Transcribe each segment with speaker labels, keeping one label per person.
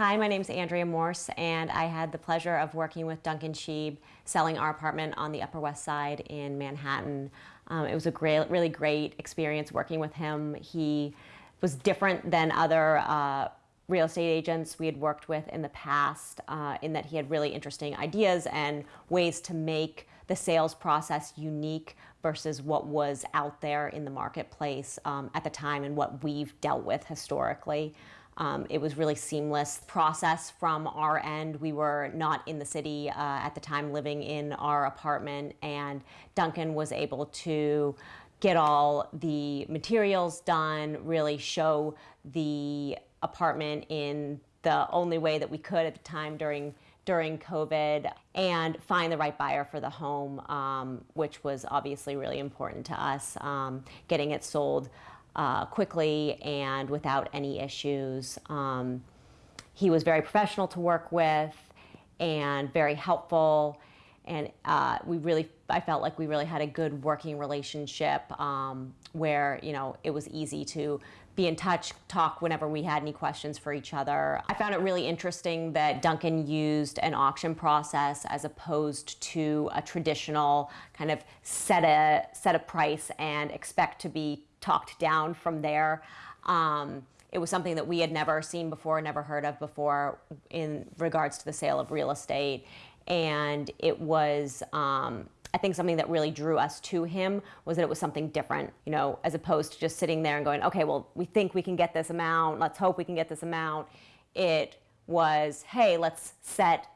Speaker 1: Hi, my name is Andrea Morse, and I had the pleasure of working with Duncan Sheeb selling our apartment on the Upper West Side in Manhattan. Um, it was a great, really great experience working with him. He was different than other uh, real estate agents we had worked with in the past uh, in that he had really interesting ideas and ways to make the sales process unique versus what was out there in the marketplace um, at the time and what we've dealt with historically. Um, it was really seamless process from our end. We were not in the city uh, at the time living in our apartment and Duncan was able to get all the materials done, really show the apartment in the only way that we could at the time during during COVID and find the right buyer for the home, um, which was obviously really important to us, um, getting it sold uh, quickly and without any issues. Um, he was very professional to work with and very helpful. And uh, we really, I felt like we really had a good working relationship um, where, you know, it was easy to be in touch, talk whenever we had any questions for each other. I found it really interesting that Duncan used an auction process as opposed to a traditional kind of set a, set a price and expect to be talked down from there. Um, it was something that we had never seen before, never heard of before in regards to the sale of real estate. And it was, um, I think something that really drew us to him was that it was something different, you know, as opposed to just sitting there and going, okay, well, we think we can get this amount. Let's hope we can get this amount. It was, hey, let's set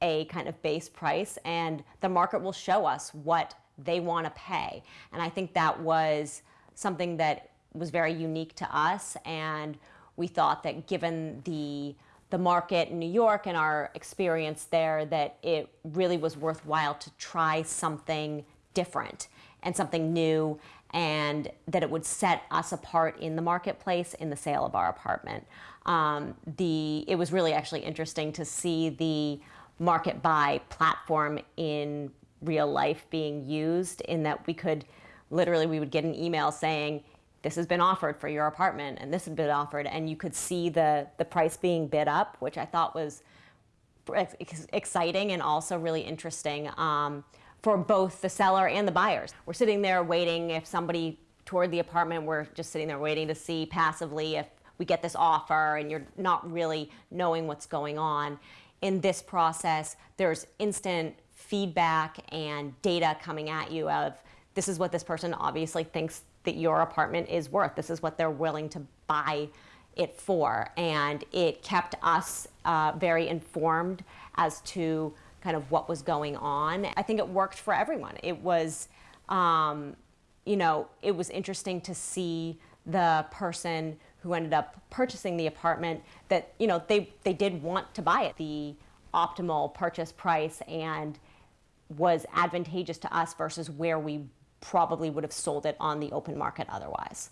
Speaker 1: a kind of base price and the market will show us what they want to pay. And I think that was something that was very unique to us and we thought that given the the market in New York and our experience there that it really was worthwhile to try something different and something new and that it would set us apart in the marketplace in the sale of our apartment. Um, the, it was really actually interesting to see the market buy platform in real life being used in that we could literally we would get an email saying, this has been offered for your apartment and this has been offered and you could see the, the price being bid up, which I thought was exciting and also really interesting um, for both the seller and the buyers. We're sitting there waiting if somebody toward the apartment, we're just sitting there waiting to see passively if we get this offer and you're not really knowing what's going on. In this process, there's instant feedback and data coming at you of this is what this person obviously thinks that your apartment is worth. This is what they're willing to buy it for. And it kept us uh, very informed as to kind of what was going on. I think it worked for everyone. It was, um, you know, it was interesting to see the person who ended up purchasing the apartment that, you know, they, they did want to buy it. The optimal purchase price and was advantageous to us versus where we probably would have sold it on the open market otherwise.